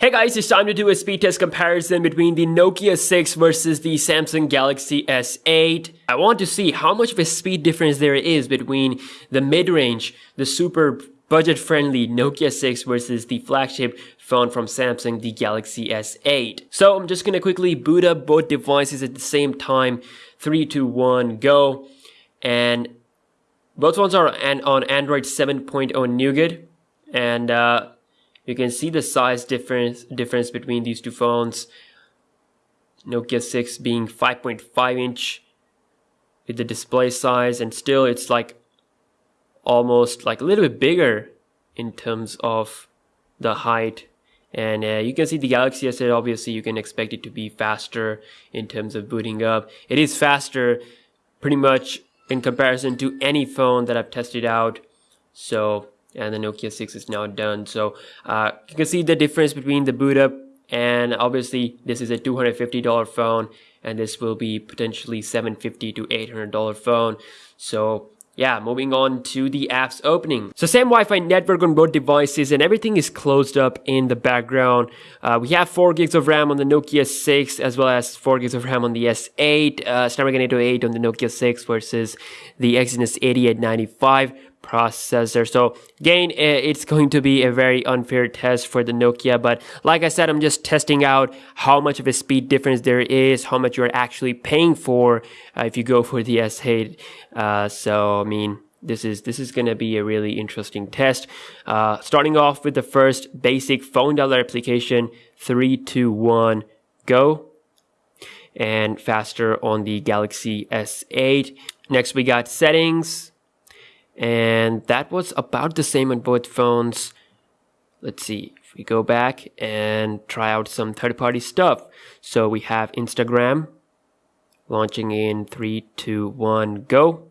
Hey guys, it's time to do a speed test comparison between the Nokia 6 versus the Samsung Galaxy S8. I want to see how much of a speed difference there is between the mid-range, the super budget-friendly Nokia 6 versus the flagship phone from Samsung, the Galaxy S8. So I'm just gonna quickly boot up both devices at the same time. 3, 2, 1, go. And both ones are on Android 7.0 Nougat. And uh, you can see the size difference difference between these two phones. Nokia 6 being 5.5 inch with the display size and still it's like almost like a little bit bigger in terms of the height. And uh, you can see the Galaxy S8 obviously you can expect it to be faster in terms of booting up. It is faster pretty much in comparison to any phone that I've tested out. So and the Nokia 6 is now done. So uh, you can see the difference between the boot up and obviously this is a $250 phone and this will be potentially $750 to $800 phone. So yeah, moving on to the apps opening. So same Wi-Fi network on both devices and everything is closed up in the background. Uh, we have 4 gigs of RAM on the Nokia 6 as well as 4 gigs of RAM on the S8, uh, Snapdragon 808 on the Nokia 6 versus the Exynos 8895 processor. So again, it's going to be a very unfair test for the Nokia. But like I said, I'm just testing out how much of a speed difference there is, how much you're actually paying for uh, if you go for the S8. Uh, so I mean, this is this is going to be a really interesting test. Uh, starting off with the first basic phone dialer application, three, two, one, go. And faster on the Galaxy S8. Next, we got settings and that was about the same on both phones. Let's see if we go back and try out some third-party stuff. So we have Instagram launching in three, two, one, go.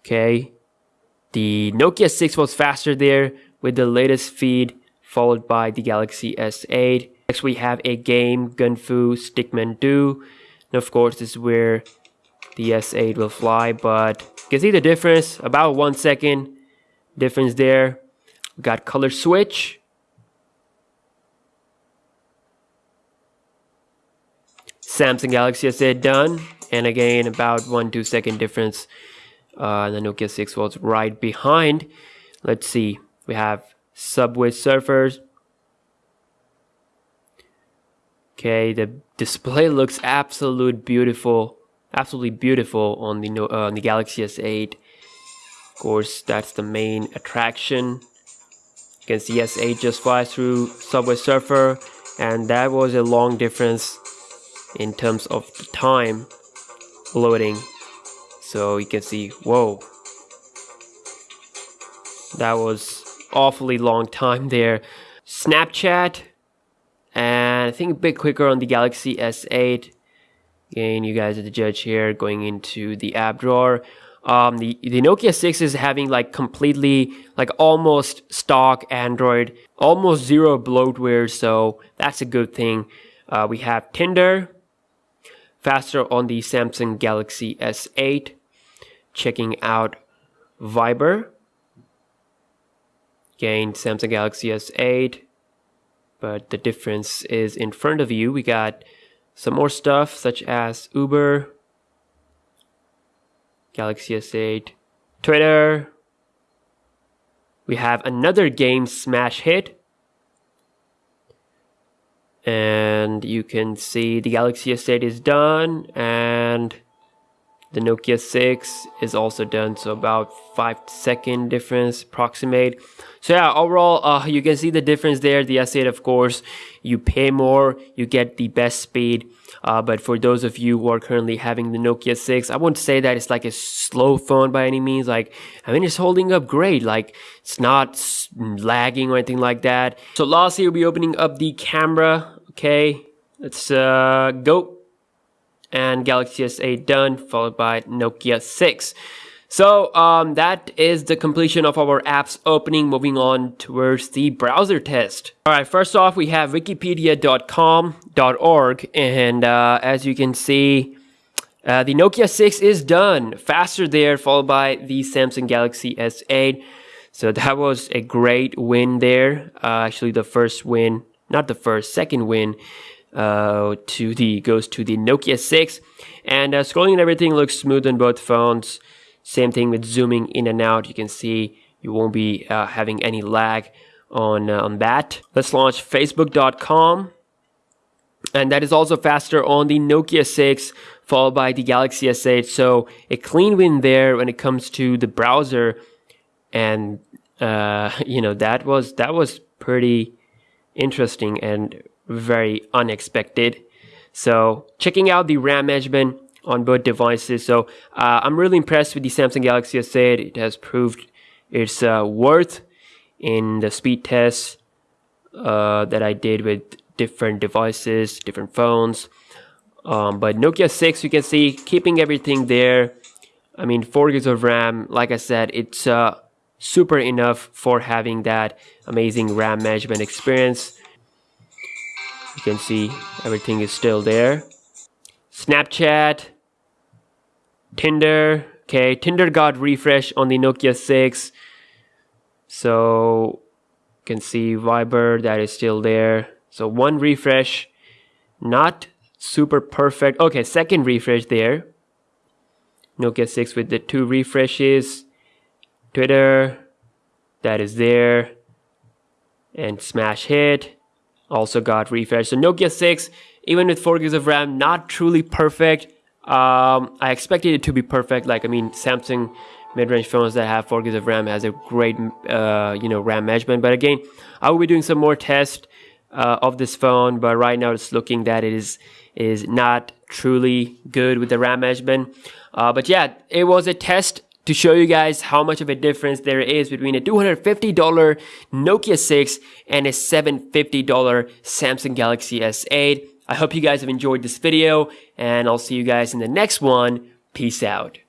Okay, the Nokia 6 was faster there with the latest feed, followed by the Galaxy S8. Next, we have a game, Gunfu Stickman 2. And of course, this is where the S8 will fly, but can see the difference, about one second difference there. We got color switch. Samsung Galaxy S8 done. And again, about one, two second difference. Uh, the Nokia 6 was right behind. Let's see. We have Subway Surfers. Okay, the display looks absolute beautiful absolutely beautiful on the uh, on the Galaxy S8. Of course, that's the main attraction. You can see S8 just flies through Subway Surfer, and that was a long difference in terms of the time loading. So you can see, whoa, that was awfully long time there. Snapchat, and I think a bit quicker on the Galaxy S8 Again, you guys are the judge here going into the app drawer. Um, the, the Nokia 6 is having like completely, like almost stock Android, almost zero bloatware, so that's a good thing. Uh, we have Tinder, faster on the Samsung Galaxy S8, checking out Viber, again, Samsung Galaxy S8, but the difference is in front of you. We got some more stuff such as Uber, Galaxy S8, Twitter. We have another game smash hit. And you can see the Galaxy S8 is done and the Nokia 6 is also done, so about 5 second difference approximate. So yeah, overall, uh, you can see the difference there. The S8, of course, you pay more, you get the best speed. Uh, but for those of you who are currently having the Nokia 6, I won't say that it's like a slow phone by any means. Like, I mean, it's holding up great. Like, it's not lagging or anything like that. So lastly, we'll be opening up the camera. Okay, let's uh, go and Galaxy S8 done, followed by Nokia 6. So um, that is the completion of our apps opening. Moving on towards the browser test. All right, first off, we have wikipedia.com.org, and uh, as you can see, uh, the Nokia 6 is done. Faster there, followed by the Samsung Galaxy S8. So that was a great win there. Uh, actually, the first win, not the first, second win uh, to the goes to the Nokia 6. And uh, scrolling and everything looks smooth on both phones. Same thing with zooming in and out. You can see you won't be uh, having any lag on uh, on that. Let's launch Facebook.com. And that is also faster on the Nokia 6, followed by the Galaxy S8. So a clean win there when it comes to the browser. And uh, you know that was that was pretty interesting and very unexpected. So checking out the RAM management on both devices. So uh, I'm really impressed with the Samsung Galaxy S8. It has proved its uh, worth in the speed tests uh, that I did with different devices, different phones. Um, but Nokia 6, you can see, keeping everything there. I mean, 4 gigs of RAM, like I said, it's uh, super enough for having that amazing RAM management experience. You can see everything is still there. Snapchat, Tinder. Okay, Tinder got refresh on the Nokia 6. So you can see Viber that is still there. So one refresh, not super perfect. Okay, second refresh there. Nokia 6 with the two refreshes. Twitter, that is there. And smash hit also got refreshed. So Nokia 6, even with 4 gigs of RAM, not truly perfect. Um, I expected it to be perfect. Like, I mean, Samsung mid-range phones that have 4 gigs of RAM has a great, uh, you know, RAM management. But again, I will be doing some more tests uh, of this phone. But right now, it's looking that it is is not truly good with the RAM management. Uh, but yeah, it was a test to show you guys how much of a difference there is between a $250 Nokia 6 and a $750 Samsung Galaxy S8. I hope you guys have enjoyed this video and I'll see you guys in the next one. Peace out.